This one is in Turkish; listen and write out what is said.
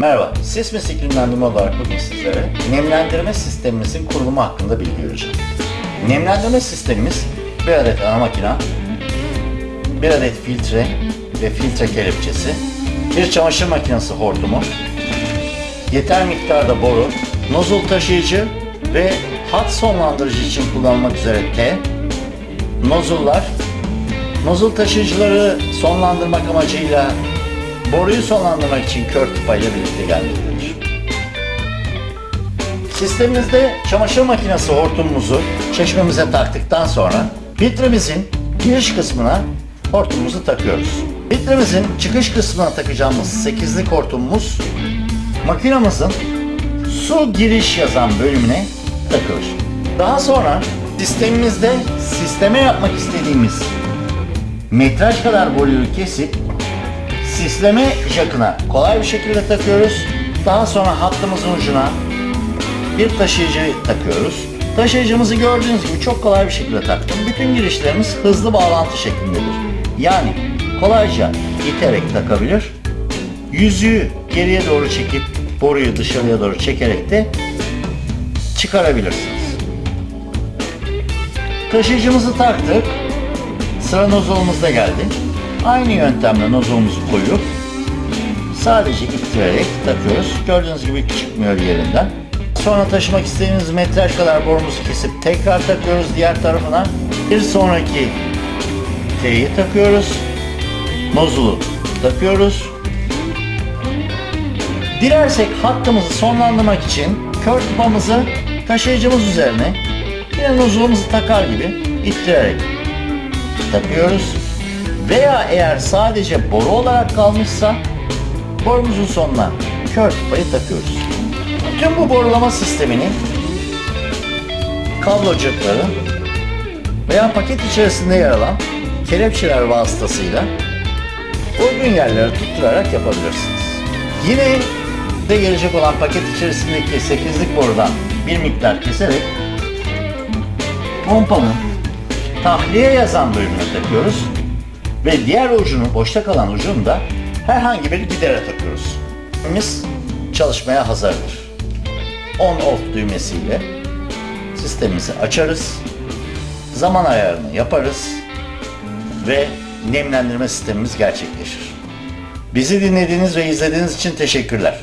Merhaba, Sismis iklimlendirme olarak bugün sizlere nemlendirme sistemimizin kurulumu hakkında bilgi vereceğim. Nemlendirme sistemimiz bir adet ana makina, bir adet filtre ve filtre kelepçesi, bir çamaşır makinesi hortumu, yeter miktarda boru, nozul taşıyıcı ve hat sonlandırıcı için kullanılmak üzere T, nozullar, nozul taşıyıcıları sonlandırmak amacıyla boruyu sonlandırmak için kör tıpayla birlikte gelmektedir. Sistemimizde çamaşır makinesi hortumumuzu çeşmemize taktıktan sonra filtremizin giriş kısmına hortumumuzu takıyoruz. Filtremizin çıkış kısmına takacağımız 8'lik hortumumuz makinamızın su giriş yazan bölümüne takılır. Daha sonra sistemimizde sisteme yapmak istediğimiz metraj kadar boruyu kesip sisleme jakına kolay bir şekilde takıyoruz. Daha sonra hattımızın ucuna bir taşıyıcı takıyoruz. Taşıyıcımızı gördüğünüz gibi çok kolay bir şekilde taktım. Bütün girişlerimiz hızlı bağlantı şeklindedir. Yani kolayca iterek takabilir. Yüzüğü geriye doğru çekip boruyu dışarıya doğru çekerek de çıkarabilirsiniz. Taşıyıcımızı taktık. Sıra nozolumuzda geldi. Aynı yöntemle nozolumuzu koyup sadece ittirerek takıyoruz. Gördüğünüz gibi çıkmıyor yerinden. Sonra taşımak istediğimiz metraj kadar borumuzu kesip tekrar takıyoruz diğer tarafına. Bir sonraki T'yi takıyoruz. Nozulu takıyoruz. Dilersek hattımızı sonlandırmak için kör tıpamızı taşıyıcımız üzerine yine nozulumuzu takar gibi ittirerek takıyoruz. Veya eğer sadece boru olarak kalmışsa borumuzun sonuna kör tıpayı takıyoruz. Tüm bu borulama sistemini kablocukları veya paket içerisinde yer alan kelepçeler vasıtasıyla uygun yerlere tutturarak yapabilirsiniz. Yine de gelecek olan paket içerisindeki 8'lik borudan bir miktar keserek pompanın tahliye yazan bölümüne takıyoruz ve diğer ucunu, boşta kalan ucunu da herhangi bir gidere takıyoruz. Sistemimiz çalışmaya hazırdır. On-off düğmesiyle sistemimizi açarız, zaman ayarını yaparız ve nemlendirme sistemimiz gerçekleşir. Bizi dinlediğiniz ve izlediğiniz için teşekkürler.